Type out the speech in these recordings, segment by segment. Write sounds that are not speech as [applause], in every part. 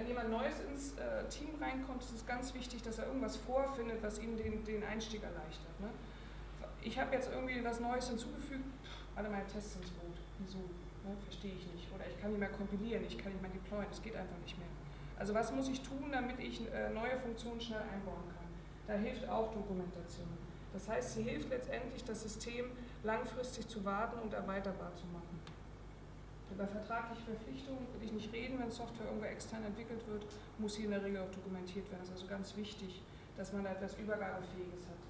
Wenn jemand Neues ins äh, Team reinkommt, ist es ganz wichtig, dass er irgendwas vorfindet, was ihm den, den Einstieg erleichtert. Ne? Ich habe jetzt irgendwie was Neues hinzugefügt, alle meine Tests sind tot. Wieso? Ne? Verstehe ich nicht. Oder ich kann nicht mehr kompilieren, ich kann nicht mehr deployen, es geht einfach nicht mehr. Also was muss ich tun, damit ich äh, neue Funktionen schnell einbauen kann? Da hilft auch Dokumentation. Das heißt, sie hilft letztendlich, das System langfristig zu warten und erweiterbar zu machen. Über vertragliche Verpflichtungen will ich nicht reden, wenn Software irgendwo extern entwickelt wird, muss sie in der Regel auch dokumentiert werden. Das ist also ganz wichtig, dass man da etwas Übergabefähiges hat.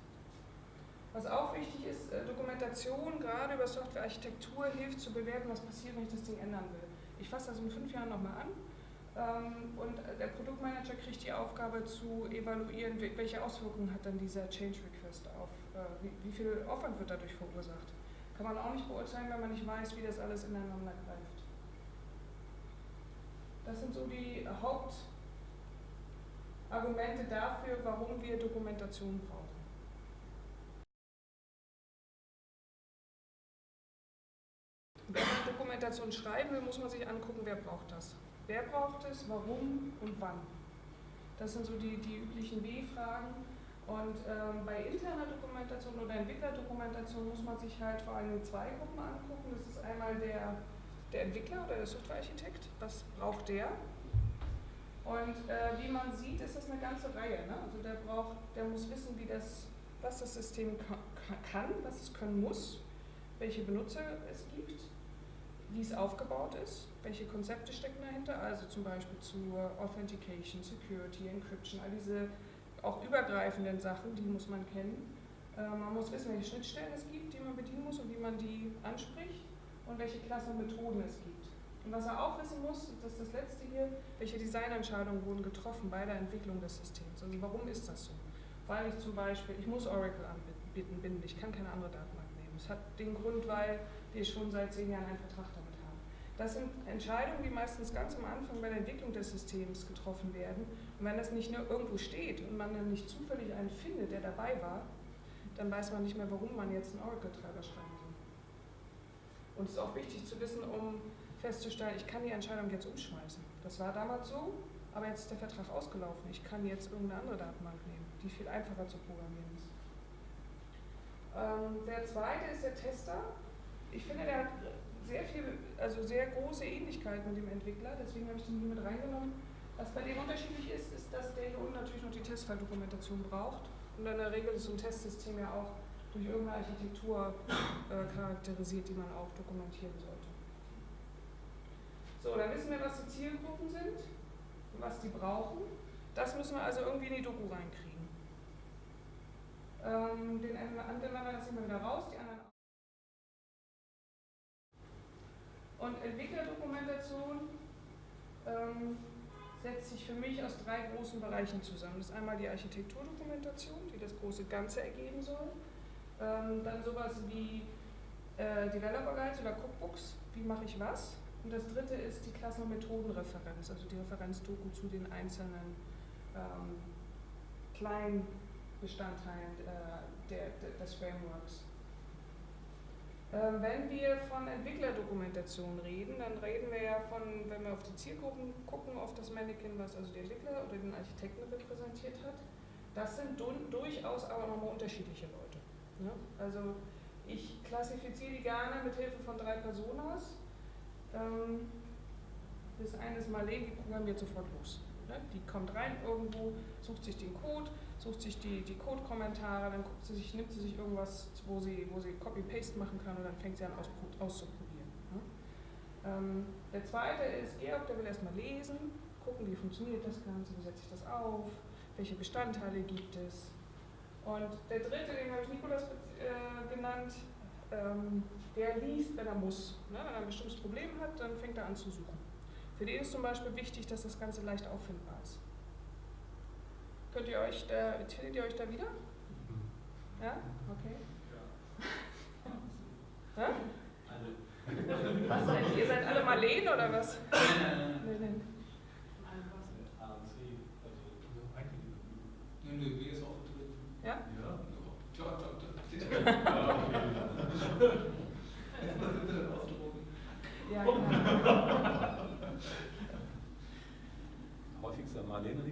Was auch wichtig ist, äh, Dokumentation, gerade über Softwarearchitektur, hilft zu bewerten, was passiert, wenn ich das Ding ändern will. Ich fasse das in fünf Jahren nochmal an ähm, und der Produktmanager kriegt die Aufgabe zu evaluieren, welche Auswirkungen hat dann dieser Change Request auf, äh, wie viel Aufwand wird dadurch verursacht. Kann man auch nicht beurteilen, wenn man nicht weiß, wie das alles ineinander greift. Das sind so die Hauptargumente dafür, warum wir Dokumentation brauchen. Wenn man Dokumentation schreiben will, muss man sich angucken, wer braucht das. Wer braucht es, warum und wann. Das sind so die, die üblichen W-Fragen. Und ähm, bei interner Dokumentation oder Entwicklerdokumentation muss man sich halt vor allem zwei Gruppen angucken. Das ist einmal der, der Entwickler oder der Softwarearchitekt. Was braucht der? Und äh, wie man sieht, ist das eine ganze Reihe. Ne? Also der braucht, der muss wissen, wie das, was das System kann, was es können muss, welche Benutzer es gibt, wie es aufgebaut ist, welche Konzepte stecken dahinter, also zum Beispiel zur Authentication, Security, Encryption, all diese auch übergreifenden Sachen, die muss man kennen. Äh, man muss wissen, welche Schnittstellen es gibt, die man bedienen muss und wie man die anspricht und welche Klassen und Methoden es gibt. Und was er auch wissen muss, das ist das letzte hier, welche Designentscheidungen wurden getroffen bei der Entwicklung des Systems. Also warum ist das so? Weil ich zum Beispiel, ich muss Oracle anbinden, ich kann keine andere Datenbank nehmen. Es hat den Grund, weil wir schon seit zehn Jahren einen Vertrag damit haben. Das sind Entscheidungen, die meistens ganz am Anfang bei der Entwicklung des Systems getroffen werden und wenn das nicht nur irgendwo steht und man dann nicht zufällig einen findet, der dabei war, dann weiß man nicht mehr, warum man jetzt einen Oracle-Treiber schreiben soll. Und es ist auch wichtig zu wissen, um festzustellen, ich kann die Entscheidung jetzt umschmeißen. Das war damals so, aber jetzt ist der Vertrag ausgelaufen. Ich kann jetzt irgendeine andere Datenbank nehmen, die viel einfacher zu programmieren ist. Ähm, der zweite ist der Tester. Ich finde, der hat sehr viel, also sehr große Ähnlichkeit mit dem Entwickler, deswegen habe ich den hier mit reingenommen. Was bei dem unterschiedlich ist, ist, dass der hier unten natürlich noch die Testfalldokumentation braucht. Und in der Regel ist so ein Testsystem ja auch durch irgendeine Architektur äh, charakterisiert, die man auch dokumentieren sollte. So, dann wissen wir, was die Zielgruppen sind und was die brauchen. Das müssen wir also irgendwie in die Doku reinkriegen. Ähm, den Anwender lassen wir wieder raus, die anderen Und Entwicklerdokumentation ähm, setzt sich für mich aus drei großen Bereichen zusammen. Das ist einmal die Architekturdokumentation, die das große Ganze ergeben soll. Ähm, dann sowas wie äh, Developer Guides oder Cookbooks, wie mache ich was. Und das dritte ist die Klassen- und Methodenreferenz, also die Referenzdoku zu den einzelnen ähm, kleinen Bestandteilen äh, der, der, des Frameworks. Ähm, wenn wir von Entwicklerdokumentation reden, dann reden wir ja von, wenn wir auf die Zielgruppen gucken, auf das Mannequin, was also der Entwickler oder den Architekten repräsentiert hat. Das sind durchaus aber nochmal unterschiedliche Leute. Ne? Also ich klassifiziere die gerne mit Hilfe von drei Personas. Ähm, das eine ist Marlene, die programmiert sofort los. Ne? Die kommt rein irgendwo, sucht sich den Code, sucht sich die, die Code-Kommentare, dann guckt sie sich, nimmt sie sich irgendwas, wo sie, wo sie Copy-Paste machen kann und dann fängt sie an aus, auszuprobieren. Ne? Ähm, der zweite ist Georg, der will erstmal lesen, gucken, wie funktioniert das Ganze, wie setze ich das auf, welche Bestandteile gibt es. Und der dritte, den habe ich Nikolas äh, genannt, ähm, der liest, wenn er muss. Ne? Wenn er ein bestimmtes Problem hat, dann fängt er an zu suchen. Für den ist zum Beispiel wichtig, dass das Ganze leicht auffindbar ist. Könnt ihr euch da, findet ihr euch da wieder? Mhm. Ja? Okay. Ja? Alle. Was seid ihr? seid alle Marleen oder was? Nein, nein. Ja? Ja, genau. [laughs]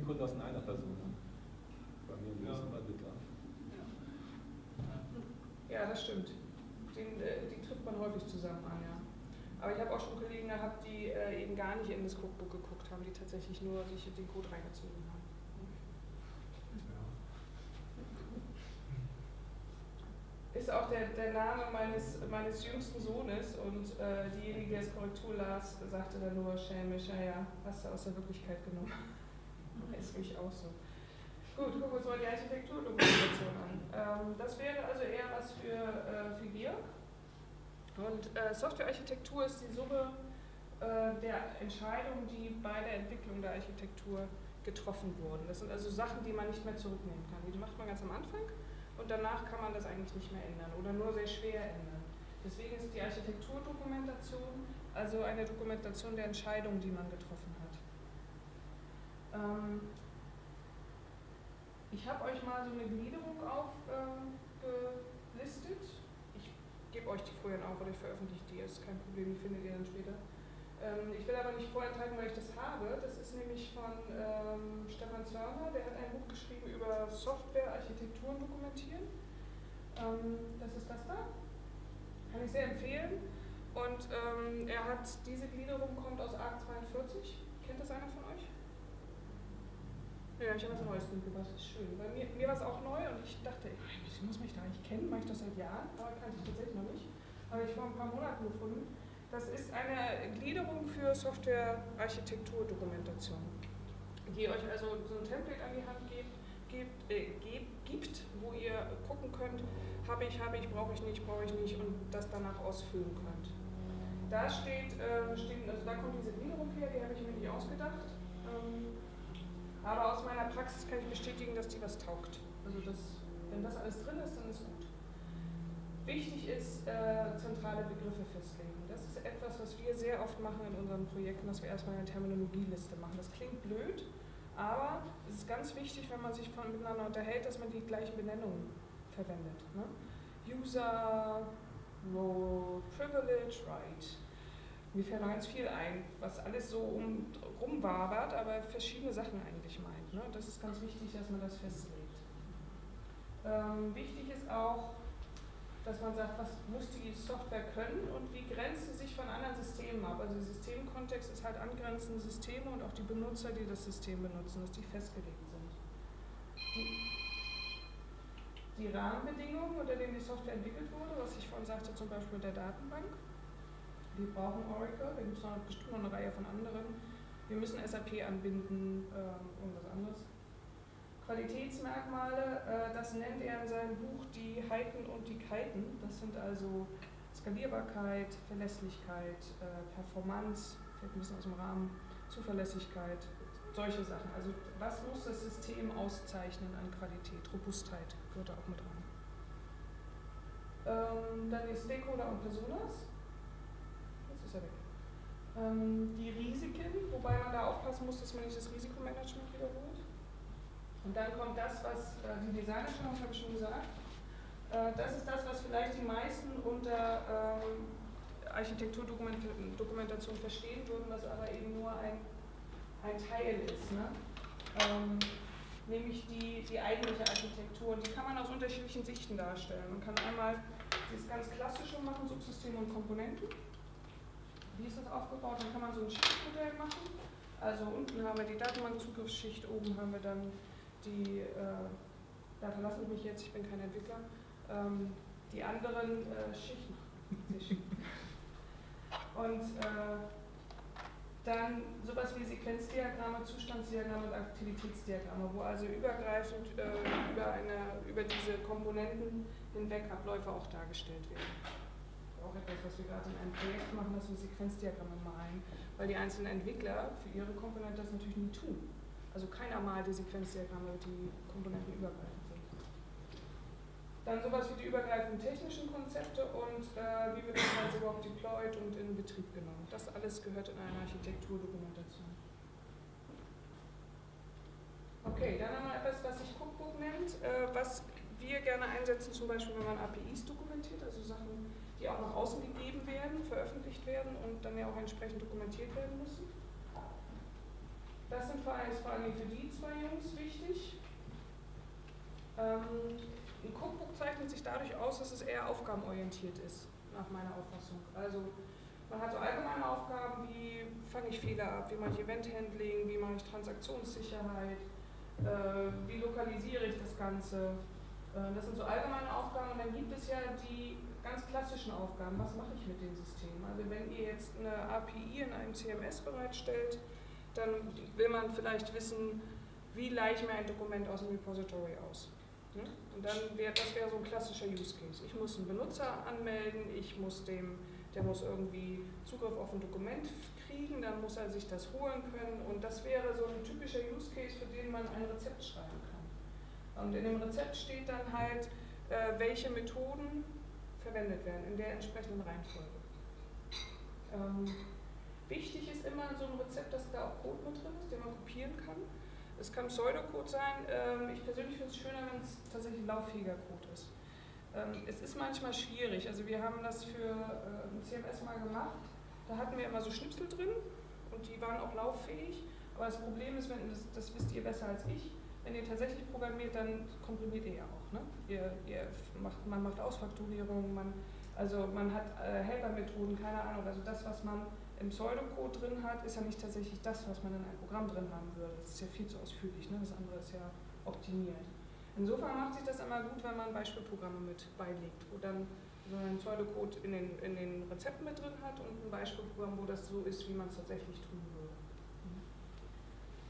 Kunden aus einer Person. Bei mir im Ja. bei Witter. Ja, das stimmt. Den, äh, die trifft man häufig zusammen an, ja. Aber ich habe auch schon Kollegen gehabt, die äh, eben gar nicht in das Cookbook geguckt haben, die tatsächlich nur sich den Code reingezogen haben. Ist auch der, der Name meines, meines jüngsten Sohnes und äh, diejenige, die das Korrektur las, sagte dann nur schelmisch, ja, ja, hast du aus der Wirklichkeit genommen. [laughs] Ist mich auch so. Gut, gucken wir uns mal die Architekturdokumentation an. Ähm, das wäre also eher was für, äh, für Georg. Und äh, Softwarearchitektur ist die Summe äh, der Entscheidungen, die bei der Entwicklung der Architektur getroffen wurden. Das sind also Sachen, die man nicht mehr zurücknehmen kann. Die macht man ganz am Anfang und danach kann man das eigentlich nicht mehr ändern oder nur sehr schwer ändern. Deswegen ist die Architekturdokumentation also eine Dokumentation der Entscheidungen, die man getroffen hat. Ähm, ich habe euch mal so eine Gliederung aufgelistet. ich gebe euch die vorher auch oder ich veröffentliche die, ist kein Problem, die findet ihr dann später. Ähm, ich will aber nicht vorenthalten, weil ich das habe. Das ist nämlich von ähm, Stefan Zörner, der hat ein Buch geschrieben über Softwarearchitekturen dokumentieren. Ähm, das ist das da. Kann ich sehr empfehlen. Und ähm, er hat, diese Gliederung kommt aus ARC 42. Kennt das einer von euch? Ja, ich habe was Neues mitgebracht, das ist schön. Bei mir, mir war es auch neu und ich dachte, ich muss mich da eigentlich kennen, mache ich das seit Jahren, aber kannte ich tatsächlich noch nicht. Habe ich vor ein paar Monaten gefunden. Das ist eine Gliederung für Software-Architektur-Dokumentation, die euch also so ein Template an die Hand gibt, gibt, äh, gibt, wo ihr gucken könnt, habe ich, habe ich, brauche ich nicht, brauche ich nicht und das danach ausfüllen könnt. Da steht, äh, steht also da kommt diese Gliederung her, die habe ich mir nicht ausgedacht. Ähm, aber aus meiner Praxis kann ich bestätigen, dass die was taugt. Also das, wenn das alles drin ist, dann ist gut. Wichtig ist äh, zentrale Begriffe festlegen. Das ist etwas, was wir sehr oft machen in unseren Projekten, dass wir erstmal eine Terminologieliste machen. Das klingt blöd, aber es ist ganz wichtig, wenn man sich miteinander unterhält, dass man die gleichen Benennungen verwendet. Ne? User, Role, Privilege, Right. Mir fällt noch ganz viel ein, was alles so um, rumwabert, aber verschiedene Sachen eigentlich meint. Ne? Das ist ganz wichtig, dass man das festlegt. Ähm, wichtig ist auch, dass man sagt, was muss die Software können und wie grenzt sie sich von anderen Systemen ab. Also Systemkontext ist halt angrenzende Systeme und auch die Benutzer, die das System benutzen, dass die festgelegt sind. Die, die Rahmenbedingungen, unter denen die Software entwickelt wurde, was ich vorhin sagte, zum Beispiel der Datenbank. Wir brauchen Oracle, da gibt es bestimmt noch eine Reihe von anderen. Wir müssen SAP anbinden, äh, irgendwas anderes. Qualitätsmerkmale, äh, das nennt er in seinem Buch die Heiten und die Kiten. Das sind also Skalierbarkeit, Verlässlichkeit, äh, Performance, fällt ein bisschen aus dem Rahmen, Zuverlässigkeit, solche Sachen. Also was muss das System auszeichnen an Qualität? Robustheit gehört da auch mit rein. Ähm, dann die Stakeholder und Personas. Jetzt ist er weg. Ähm, die Risiken, wobei man da aufpassen muss, dass man nicht das Risikomanagement wiederholt. Und dann kommt das, was äh, die Designer schon, habe ich schon gesagt. Äh, das ist das, was vielleicht die meisten unter ähm, Architekturdokumentation verstehen würden, was aber eben nur ein, ein Teil ist. Ne? Ähm, nämlich die, die eigentliche Architektur. Und die kann man aus unterschiedlichen Sichten darstellen. Man kann einmal das ganz klassische machen, Subsysteme und Komponenten. Wie ist das aufgebaut? Dann kann man so ein Schichtmodell machen. Also unten haben wir die Datenbankzugriffsschicht, oben haben wir dann die, äh, da verlasse ich mich jetzt, ich bin kein Entwickler, ähm, die anderen äh, Schichten. [laughs] Und äh, dann sowas wie Sequenzdiagramme, Zustandsdiagramme und Aktivitätsdiagramme, wo also übergreifend äh, über, eine, über diese Komponenten hinweg Abläufe auch dargestellt werden. Auch etwas, was wir gerade in einem Projekt machen, dass wir Sequenzdiagramme malen, weil die einzelnen Entwickler für ihre Komponente das natürlich nie tun. Also keiner malt die Sequenzdiagramme, die Komponenten übergreifend sind. Dann sowas wie die übergreifenden technischen Konzepte und äh, wie wird das Ganze überhaupt deployed und in Betrieb genommen. Das alles gehört in eine Architekturdokumentation. Okay, dann haben wir etwas, was sich Cookbook nennt, äh, was wir gerne einsetzen, zum Beispiel, wenn man APIs dokumentiert, also Sachen, die auch nach außen gegeben werden, veröffentlicht werden und dann ja auch entsprechend dokumentiert werden müssen. Das sind vor allem, für die zwei Jungs wichtig. Ähm, ein Cookbook zeichnet sich dadurch aus, dass es eher aufgabenorientiert ist, nach meiner Auffassung. Also man hat so allgemeine Aufgaben, wie fange ich Fehler ab, wie mache ich Eventhandling, wie mache ich Transaktionssicherheit, äh, wie lokalisiere ich das Ganze. Äh, das sind so allgemeine Aufgaben und dann gibt es ja die ganz klassischen Aufgaben. Was mache ich mit dem System? Also wenn ihr jetzt eine API in einem CMS bereitstellt, dann will man vielleicht wissen, wie leiche ich mir ein Dokument aus dem Repository aus. Ne? Und dann wäre das wäre so ein klassischer Use Case. Ich muss einen Benutzer anmelden, ich muss dem, der muss irgendwie Zugriff auf ein Dokument kriegen, dann muss er sich das holen können und das wäre so ein typischer Use Case, für den man ein Rezept schreiben kann. Und in dem Rezept steht dann halt, äh, welche Methoden verwendet werden, in der entsprechenden Reihenfolge. Wichtig ist immer so einem Rezept, dass da auch Code mit drin ist, den man kopieren kann. Es kann Pseudocode sein. Ähm, ich persönlich finde es schöner, wenn es tatsächlich lauffähiger Code ist. Ähm, es ist manchmal schwierig. Also wir haben das für äh, ein CMS mal gemacht. Da hatten wir immer so Schnipsel drin und die waren auch lauffähig. Aber das Problem ist, wenn das, das wisst ihr besser als ich, wenn ihr tatsächlich programmiert, dann komprimiert ihr ja auch. Ne? Ihr, ihr macht, man macht Ausfaktorierung, man, also man hat äh, Helpermethoden, keine Ahnung. Also das, was man im Pseudocode drin hat, ist ja nicht tatsächlich das, was man in einem Programm drin haben würde. Das ist ja viel zu ausführlich, ne? das andere ist ja optimiert. Insofern macht sich das immer gut, wenn man Beispielprogramme mit beilegt, wo dann so ein Pseudocode in den, in den Rezepten mit drin hat und ein Beispielprogramm, wo das so ist, wie man es tatsächlich tun würde.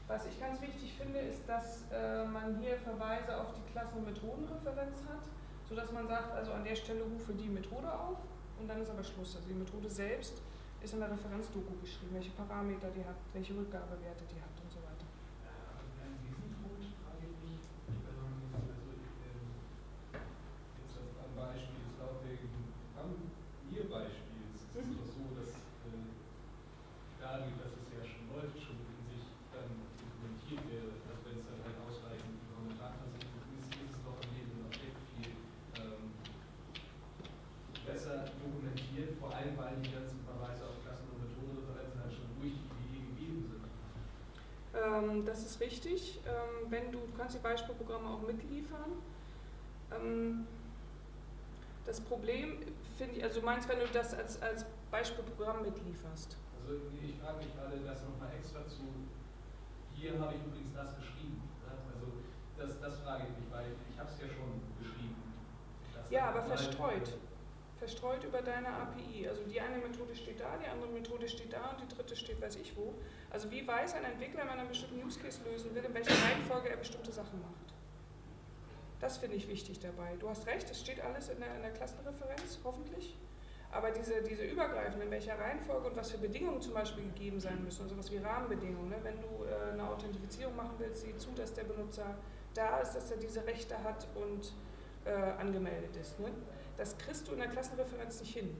Was ich ganz wichtig finde, ist, dass äh, man hier Verweise auf die Klassen- und Methodenreferenz hat, sodass man sagt, also an der Stelle rufe die Methode auf und dann ist aber Schluss. Also die Methode selbst ist in der Referenzdoku geschrieben, welche Parameter die hat, welche Rückgabewerte die hat und so weiter. An diesem Punkt frage ich mich, also jetzt am Beispiel des laufenden Programmierbeispiels ist es doch so, dass äh, dadurch, dass es ja schon läuft, schon in sich dann dokumentiert wäre, dass wenn es dann halt ausreichend Kommentarklassen ist, ist es doch im Leben Objekt viel ähm, besser dokumentiert, vor allem weil die ganzen Ähm, das ist richtig. Ähm, wenn du, du kannst die Beispielprogramme auch mitliefern. Ähm, das Problem finde ich, also du meinst, wenn du das als, als Beispielprogramm mitlieferst. Also ich frage mich gerade das nochmal extra zu, hier habe ich übrigens das geschrieben. Ne? Also das, das frage ich mich, weil ich habe es ja schon geschrieben. Ja, aber verstreut verstreut über deine API. Also die eine Methode steht da, die andere Methode steht da und die dritte steht weiß ich wo. Also wie weiß ein Entwickler, wenn er einen bestimmten Use Case lösen will, in welcher Reihenfolge er bestimmte Sachen macht. Das finde ich wichtig dabei. Du hast recht, es steht alles in der, in der Klassenreferenz, hoffentlich. Aber diese, diese übergreifende, in welcher Reihenfolge und was für Bedingungen zum Beispiel gegeben sein müssen, also was wie Rahmenbedingungen. Ne? Wenn du äh, eine Authentifizierung machen willst, sieh zu, dass der Benutzer da ist, dass er diese Rechte hat und äh, angemeldet ist. Ne? Das kriegst du in der Klassenreferenz nicht hin.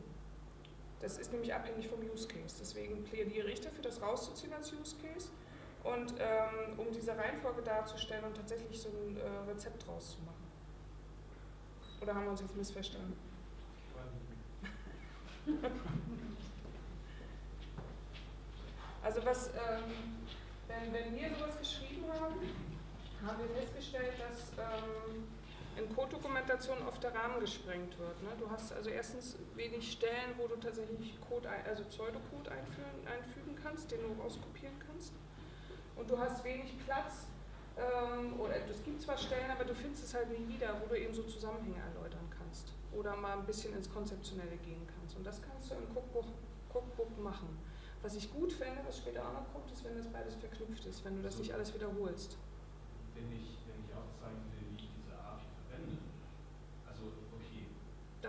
Das ist nämlich abhängig vom Use Case. Deswegen plädiere ich dafür, das rauszuziehen als Use Case und ähm, um diese Reihenfolge darzustellen und tatsächlich so ein äh, Rezept draus zu machen. Oder haben wir uns jetzt missverstanden? [laughs] also was, ähm, wenn, wenn wir sowas geschrieben haben, haben wir festgestellt, dass ähm, in Code-Dokumentation oft der Rahmen gesprengt wird. Ne? Du hast also erstens wenig Stellen, wo du tatsächlich Code, also Pseudocode einführen, einfügen kannst, den du rauskopieren kannst. Und du hast wenig Platz, ähm, oder es gibt zwar Stellen, aber du findest es halt nie wieder, wo du eben so Zusammenhänge erläutern kannst. Oder mal ein bisschen ins Konzeptionelle gehen kannst. Und das kannst du im Cookbook, Cookbook machen. Was ich gut finde, was später auch noch kommt, ist, wenn das beides verknüpft ist, wenn du das nicht alles wiederholst. Wenn ich, wenn ich aufzeigen will,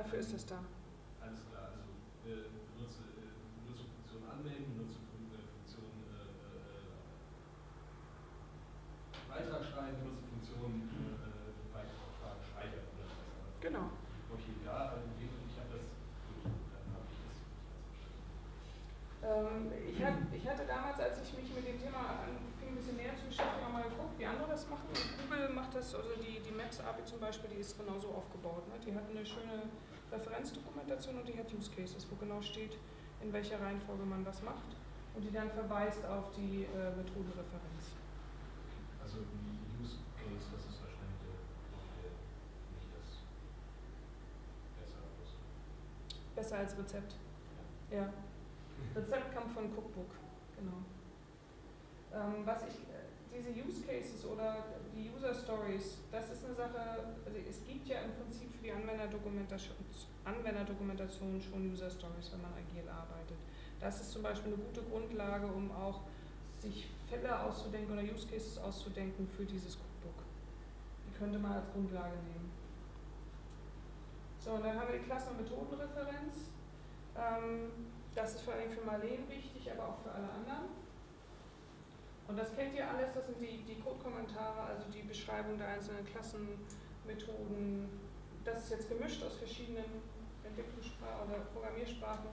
Dafür ist es da. Alles klar, also äh, benutze, äh, Benutzerfunktion anmelden, Benutzerfunktion äh, äh, Beitrag schreiben, Benutzerfunktion äh, Beitrag speichern oder was auch Genau. Okay, ja, also ich habe das, gut, dann habe ich das ähm, ich, hatte damals, als ich mich mit dem Thema anfing, ein bisschen näher zu beschäftigen, mal geguckt, wie andere das machen. Google macht das, also die, die Maps-API zum Beispiel, die ist genauso aufgebaut. Ne? Die hat eine schöne Referenzdokumentation und die hat Use Cases, wo genau steht, in welcher Reihenfolge man was macht. und die dann verweist auf die äh, Methodenreferenz. Also die Use Case, das ist wahrscheinlich der, nicht das besser aus. Besser als Rezept. Ja. Rezept kommt von Cookbook, genau. Ähm, was ich, äh, diese Use Cases oder die User Stories, das ist eine Sache, also es gibt ja im Prinzip für die Anwenderdokumentation, Anwenderdokumentation schon User Stories, wenn man agil arbeitet. Das ist zum Beispiel eine gute Grundlage, um auch sich Fälle auszudenken oder Use Cases auszudenken für dieses Cookbook. Die könnte man als Grundlage nehmen. So, und dann haben wir die Klassen- und Methodenreferenz. Ähm, das ist vor allem für Marleen wichtig, aber auch für alle anderen. Und das kennt ihr alles, das sind die, die Code-Kommentare, also die Beschreibung der einzelnen Klassen, Methoden. Das ist jetzt gemischt aus verschiedenen Entwicklungssprachen oder Programmiersprachen.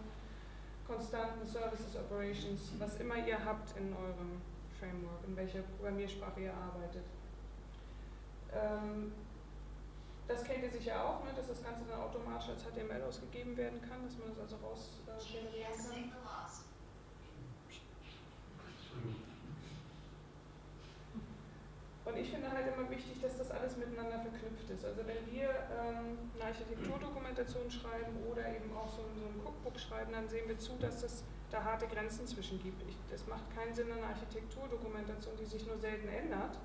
Konstanten, Services, Operations, was immer ihr habt in eurem Framework, in welcher Programmiersprache ihr arbeitet. Ähm, das kennt ihr sicher auch, ne, dass das Ganze dann automatisch als HTML ausgegeben werden kann, dass man das also raus äh, kann. Und ich finde halt immer wichtig, dass das alles miteinander verknüpft ist. Also wenn wir ähm, eine Architekturdokumentation schreiben oder eben auch so, so ein Cookbook schreiben, dann sehen wir zu, dass es da harte Grenzen zwischen gibt. Es macht keinen Sinn, eine Architekturdokumentation, die sich nur selten ändert,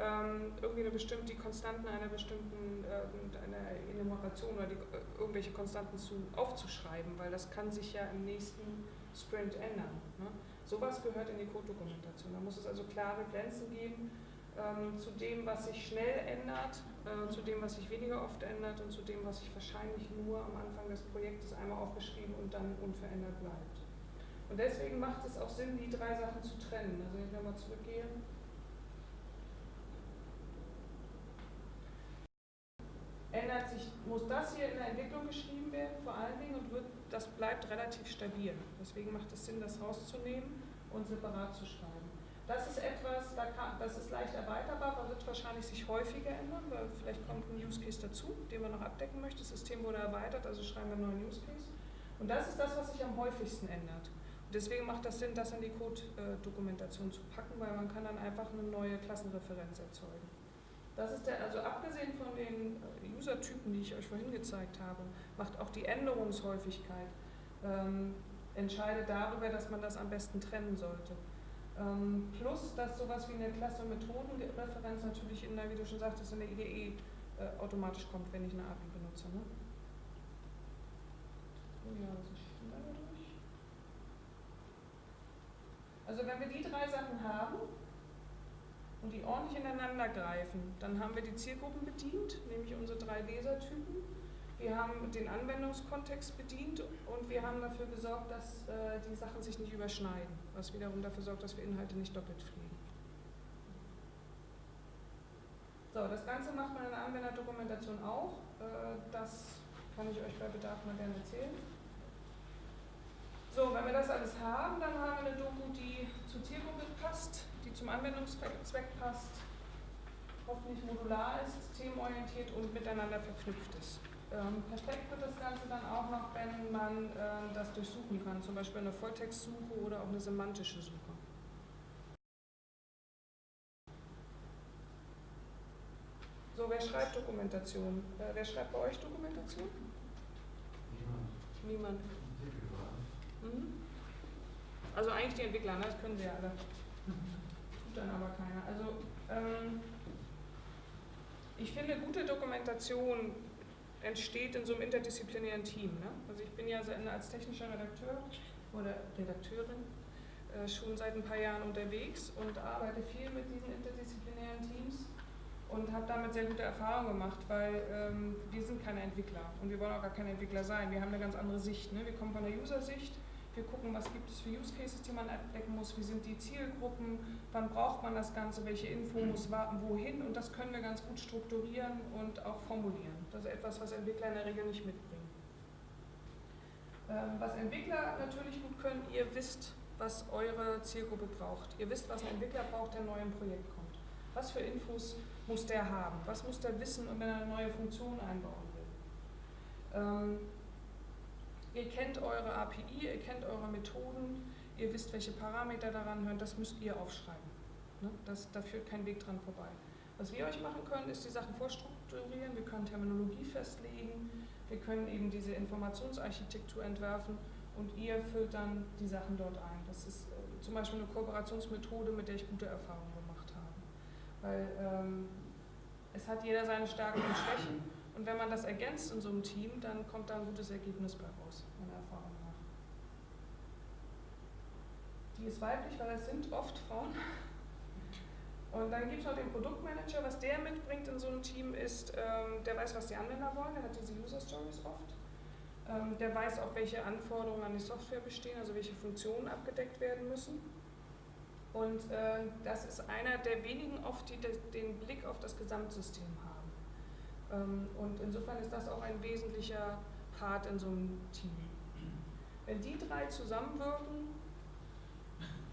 ähm, irgendwie eine bestimmte, die Konstanten einer bestimmten äh, einer Enumeration oder die, äh, irgendwelche Konstanten zu, aufzuschreiben, weil das kann sich ja im nächsten Sprint ändern. Ne? Sowas gehört in die Code-Dokumentation. Da muss es also klare Grenzen geben, ähm, zu dem, was sich schnell ändert, äh, zu dem, was sich weniger oft ändert und zu dem, was sich wahrscheinlich nur am Anfang des Projektes einmal aufgeschrieben und dann unverändert bleibt. Und deswegen macht es auch Sinn, die drei Sachen zu trennen. Also wenn ich nochmal zurückgehe. Ändert sich, muss das hier in der Entwicklung geschrieben werden, vor allen Dingen, und wird, das bleibt relativ stabil. Deswegen macht es Sinn, das rauszunehmen und separat zu schreiben. Das ist etwas, das ist leicht erweiterbar, aber wird wahrscheinlich sich häufiger ändern, weil vielleicht kommt ein Use Case dazu, den man noch abdecken möchte. Das System wurde erweitert, also schreiben wir einen neuen Use Case. Und das ist das, was sich am häufigsten ändert. Und deswegen macht das Sinn, das in die Code-Dokumentation zu packen, weil man kann dann einfach eine neue Klassenreferenz erzeugen. Das ist der, also abgesehen von den äh, User-Typen, die ich euch vorhin gezeigt habe, macht auch die Änderungshäufigkeit ähm, entscheidet darüber, dass man das am besten trennen sollte. Ähm, plus, dass sowas wie eine Klasse- und Methodenreferenz natürlich in der, wie du schon sagtest, in der IDE äh, automatisch kommt, wenn ich eine API benutze. Ne? Oh ja, was ist schneller durch? Also wenn wir die drei Sachen haben und die ordentlich ineinander greifen, dann haben wir die Zielgruppen bedient, nämlich unsere drei Lesertypen wir haben den Anwendungskontext bedient und wir haben dafür gesorgt, dass äh, die Sachen sich nicht überschneiden, was wiederum dafür sorgt, dass wir Inhalte nicht doppelt fliegen. So, das Ganze macht man in der Anwenderdokumentation auch. Äh, das kann ich euch bei Bedarf mal gerne erzählen. So, wenn wir das alles haben, dann haben wir eine Doku, die zur Zielgruppe passt, die zum Anwendungszweck passt, hoffentlich modular ist, themenorientiert und miteinander verknüpft ist. Ähm, perfekt wird das Ganze dann auch noch, wenn man ähm, das durchsuchen kann, zum Beispiel eine Volltextsuche oder auch eine semantische Suche. So, wer schreibt Dokumentation? Äh, wer schreibt bei euch Dokumentation? Niemand. Niemand. Mhm. Also eigentlich die Entwickler, ne? das können sie ja alle. Tut dann aber keiner. Also ähm, ich finde gute Dokumentation entsteht in so einem interdisziplinären Team. Ne? Also ich bin ja als technischer Redakteur oder Redakteurin äh, schon seit ein paar Jahren unterwegs und arbeite viel mit diesen interdisziplinären Teams und habe damit sehr gute Erfahrungen gemacht, weil ähm, wir sind keine Entwickler und wir wollen auch gar keine Entwickler sein. Wir haben eine ganz andere Sicht. Ne? Wir kommen von der User-Sicht wir gucken, was gibt es für Use Cases, die man abdecken muss, wie sind die Zielgruppen, wann braucht man das Ganze, welche Info muss wohin und das können wir ganz gut strukturieren und auch formulieren. Das ist etwas, was Entwickler in der Regel nicht mitbringen. Ähm, was Entwickler natürlich gut können, ihr wisst, was eure Zielgruppe braucht. Ihr wisst, was ein Entwickler braucht, der neu im Projekt kommt. Was für Infos muss der haben? Was muss der wissen, wenn er eine neue Funktion einbauen will? Ihr kennt eure API, ihr kennt eure Methoden, ihr wisst, welche Parameter daran hören, das müsst ihr aufschreiben. Ne? Das, da führt kein Weg dran vorbei. Was wir euch machen können, ist die Sachen vorstrukturieren, wir können Terminologie festlegen, wir können eben diese Informationsarchitektur entwerfen und ihr füllt dann die Sachen dort ein. Das ist äh, zum Beispiel eine Kooperationsmethode, mit der ich gute Erfahrungen gemacht habe. Weil ähm, es hat jeder seine Stärken und Schwächen und wenn man das ergänzt in so einem Team, dann kommt da ein gutes Ergebnis bei raus, meiner Erfahrung nach. Die ist weiblich, weil es sind oft Frauen. Und dann gibt es noch den Produktmanager. Was der mitbringt in so einem Team ist, ähm, der weiß, was die Anwender wollen, der hat diese User Stories oft. Ähm, der weiß auch, welche Anforderungen an die Software bestehen, also welche Funktionen abgedeckt werden müssen. Und äh, das ist einer der wenigen oft, die den Blick auf das Gesamtsystem haben. Ähm, und insofern ist das auch ein wesentlicher Part in so einem Team. Wenn die drei zusammenwirken,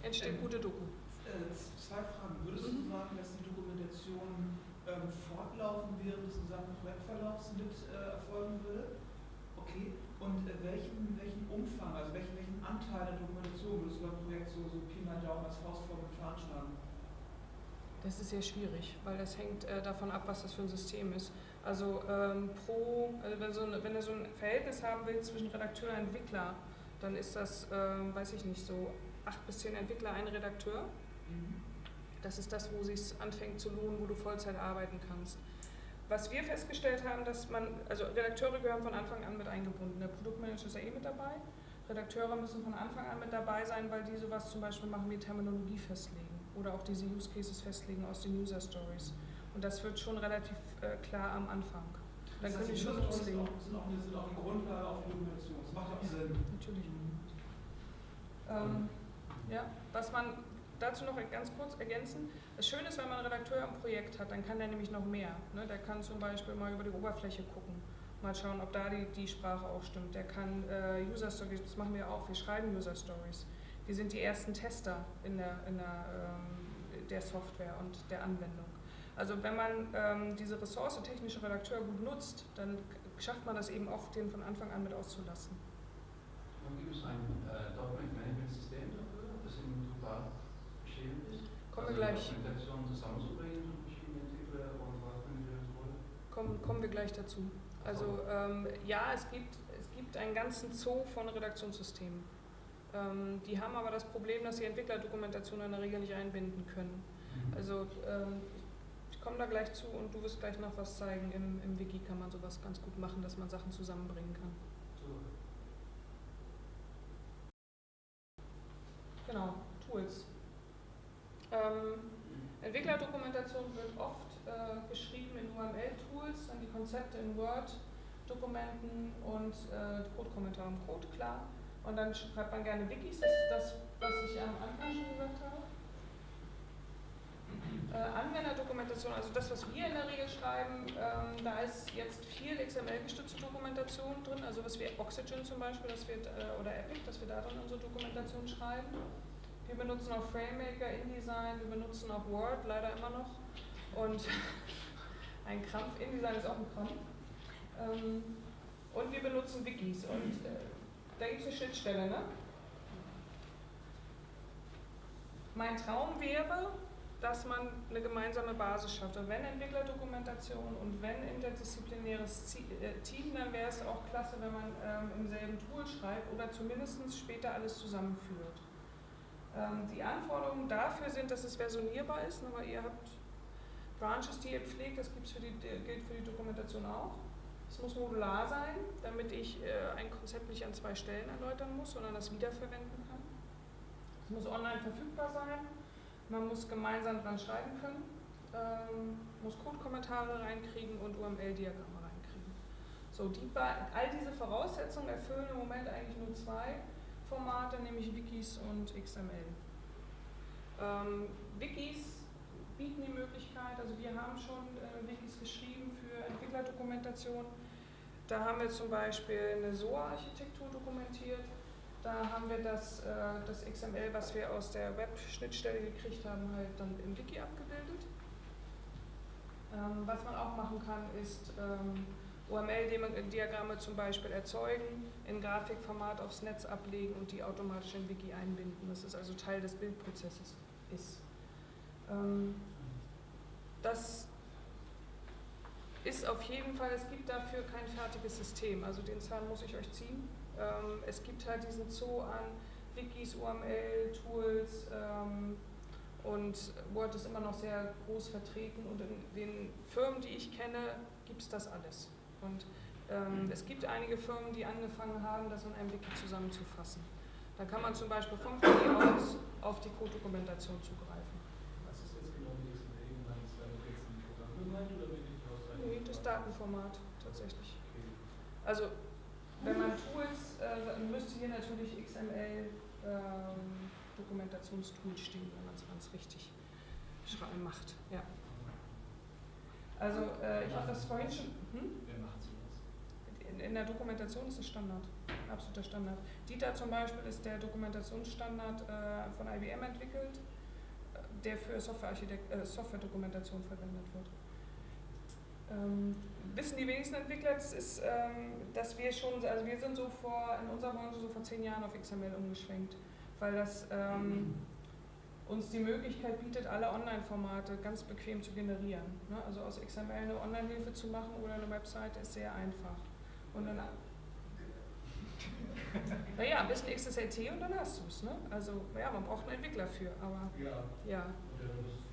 entsteht ähm, gute Doku. Äh, zwei Fragen. Würdest du mhm. sagen, dass die Dokumentation ähm, fortlaufend während des gesamten Projektverlaufs mit äh, erfolgen würde? Okay. Und äh, welchen, welchen Umfang, also welchen, welchen Anteil der Dokumentation würdest du beim Projekt so, so Pi mal Daumen als Faustform veranschlagen? Das ist sehr schwierig, weil das hängt äh, davon ab, was das für ein System ist. Also ähm, pro, also wenn, so eine, wenn du so ein Verhältnis haben willst zwischen Redakteur und Entwickler, dann ist das, ähm, weiß ich nicht, so acht bis zehn Entwickler, ein Redakteur. Mhm. Das ist das, wo es sich anfängt zu lohnen, wo du Vollzeit arbeiten kannst. Was wir festgestellt haben, dass man, also Redakteure gehören von Anfang an mit eingebunden. Der Produktmanager ist ja eh mit dabei. Redakteure müssen von Anfang an mit dabei sein, weil die sowas zum Beispiel machen wie Terminologie festlegen oder auch diese Use Cases festlegen aus den User Stories. Und das wird schon relativ äh, klar am Anfang. Dann können die schon loslegen. Das sind auch, sind auch die Grundlage auf Dokumentation. Das macht auch Sinn. Natürlich. Ähm, ja, was man dazu noch ganz kurz ergänzen. Das Schöne ist, wenn man einen Redakteur im Projekt hat, dann kann der nämlich noch mehr. Ne? Der kann zum Beispiel mal über die Oberfläche gucken, mal schauen, ob da die, die Sprache auch stimmt. Der kann äh, User Stories, das machen wir auch, wir schreiben User Stories. Wir sind die ersten Tester in der, in der, ähm, der Software und der Anwendung. Also wenn man ähm, diese Ressource technische Redakteur gut nutzt, dann schafft man das eben oft, den von Anfang an mit auszulassen. Gibt es ein äh, Document Management System dafür, das in total geschehen ist? Kommen also wir gleich. zusammenzubringen, verschiedene Entwickler und kommen, kommen wir gleich dazu. Also ähm, ja, es gibt, es gibt einen ganzen Zoo von Redaktionssystemen. Ähm, die haben aber das Problem, dass sie Entwicklerdokumentation in der Regel nicht einbinden können. Mhm. Also ähm, komme da gleich zu und du wirst gleich noch was zeigen. Im, Im Wiki kann man sowas ganz gut machen, dass man Sachen zusammenbringen kann. Genau, Tools. Ähm, Entwicklerdokumentation wird oft äh, geschrieben in UML-Tools, dann die Konzepte in Word-Dokumenten und äh, Code-Kommentare im Code, klar. Und dann schreibt man gerne Wikis, das ist das, was ich am Anfang schon gesagt habe. Äh, Anwenderdokumentation, also das, was wir in der Regel schreiben, ähm, da ist jetzt viel XML-gestützte Dokumentation drin, also was wir Oxygen zum Beispiel, das wird, äh, oder Epic, dass wir da drin unsere Dokumentation schreiben. Wir benutzen auch FrameMaker, InDesign, wir benutzen auch Word, leider immer noch. Und [laughs] ein Krampf, InDesign ist auch ein Krampf. Ähm, und wir benutzen Wikis und äh, da gibt es eine Schnittstelle, ne? Mein Traum wäre, dass man eine gemeinsame Basis schafft. Und wenn Entwicklerdokumentation und wenn interdisziplinäres äh, Team, dann wäre es auch klasse, wenn man ähm, im selben Tool schreibt oder zumindest später alles zusammenführt. Ähm, die Anforderungen dafür sind, dass es versionierbar ist, aber ihr habt Branches, die ihr pflegt, das gibt's für die, gilt für die Dokumentation auch. Es muss modular sein, damit ich äh, ein Konzept nicht an zwei Stellen erläutern muss, sondern das wiederverwenden kann. Es muss online verfügbar sein. Man muss gemeinsam dran schreiben können, ähm, muss Code-Kommentare reinkriegen und UML-Diagramme reinkriegen. So, die, all diese Voraussetzungen erfüllen im Moment eigentlich nur zwei Formate, nämlich Wikis und XML. Ähm, Wikis bieten die Möglichkeit, also wir haben schon äh, Wikis geschrieben für Entwicklerdokumentation. Da haben wir zum Beispiel eine SOA-Architektur dokumentiert. Da haben wir das, äh, das XML, was wir aus der Web-Schnittstelle gekriegt haben, halt dann im Wiki abgebildet. Ähm, was man auch machen kann, ist ähm, UML-Diagramme zum Beispiel erzeugen, in Grafikformat aufs Netz ablegen und die automatisch in Wiki einbinden. Das ist also Teil des Bildprozesses ist. Ähm, das ist auf jeden Fall, es gibt dafür kein fertiges System, also den Zahn muss ich euch ziehen. Ähm, es gibt halt diesen Zoo an Wikis, UML, Tools ähm, und Word ist immer noch sehr groß vertreten und in den Firmen, die ich kenne, gibt es das alles. Und ähm, es gibt einige Firmen, die angefangen haben, das in einem Wiki zusammenzufassen. Da kann man zum Beispiel vom Wiki aus auf die Codedokumentation zugreifen. Was ist jetzt genau mit XML gemeint? Ist damit jetzt ein Programm gemeint oder bin ich aus Nee, das Datenformat tatsächlich. Also wenn man Tools, äh, müsste hier natürlich XML ähm, Dokumentationstool stehen, wenn man es ganz richtig macht. Ja. Also äh, ich habe das vorhin schon. Hm? Wer macht sowas? In, in der Dokumentation ist es Standard, absoluter Standard. Dieter zum Beispiel ist der Dokumentationsstandard äh, von IBM entwickelt, äh, der für äh, Software-Dokumentation verwendet wird. Ähm, wissen die wenigsten Entwickler, das ist, ähm, dass wir schon, also wir sind so vor, in unserer Branche so vor zehn Jahren auf XML umgeschwenkt, weil das ähm, uns die Möglichkeit bietet, alle Online-Formate ganz bequem zu generieren. Ne? Also aus XML eine Online-Hilfe zu machen oder eine Webseite ist sehr einfach. Und dann, [laughs] naja, ein bisschen XSLT und dann hast du es. Ne? Also ja, man braucht einen Entwickler für, aber Ja, ja. und der muss.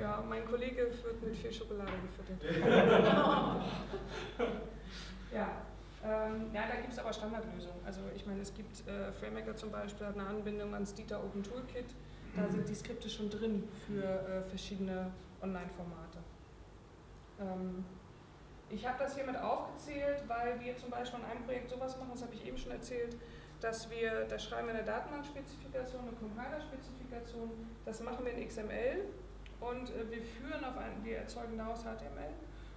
Ja, mein Kollege wird mit viel Schokolade gefüttert. [laughs] ja, ähm, ja, da gibt es aber Standardlösungen. Also ich meine, es gibt äh, FrameMaker zum Beispiel, hat eine Anbindung ans Dieter Open Toolkit. Da sind die Skripte schon drin für äh, verschiedene Online-Formate. Ähm, ich habe das hier mit aufgezählt, weil wir zum Beispiel in einem Projekt sowas machen, das habe ich eben schon erzählt, dass wir, da schreiben wir eine Datenbankspezifikation, eine Compiler-Spezifikation, das machen wir in XML und äh, wir führen auf ein, wir erzeugen daraus HTML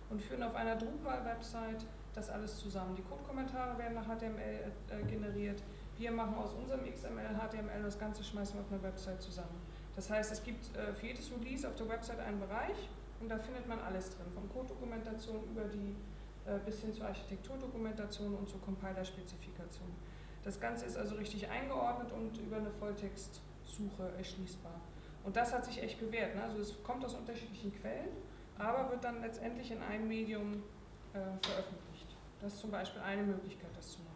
und führen auf einer Drupal-Website das alles zusammen. Die Code-Kommentare werden nach HTML äh, generiert. Wir machen aus unserem XML HTML das Ganze schmeißen wir auf eine Website zusammen. Das heißt, es gibt äh, für jedes Release auf der Website einen Bereich und da findet man alles drin, von Code-Dokumentation über die äh, bis hin zur Architekturdokumentation und zur Compiler-Spezifikation. Das Ganze ist also richtig eingeordnet und über eine Volltextsuche erschließbar. Und das hat sich echt bewährt. Ne? Also es kommt aus unterschiedlichen Quellen, aber wird dann letztendlich in einem Medium äh, veröffentlicht. Das ist zum Beispiel eine Möglichkeit, das zu machen.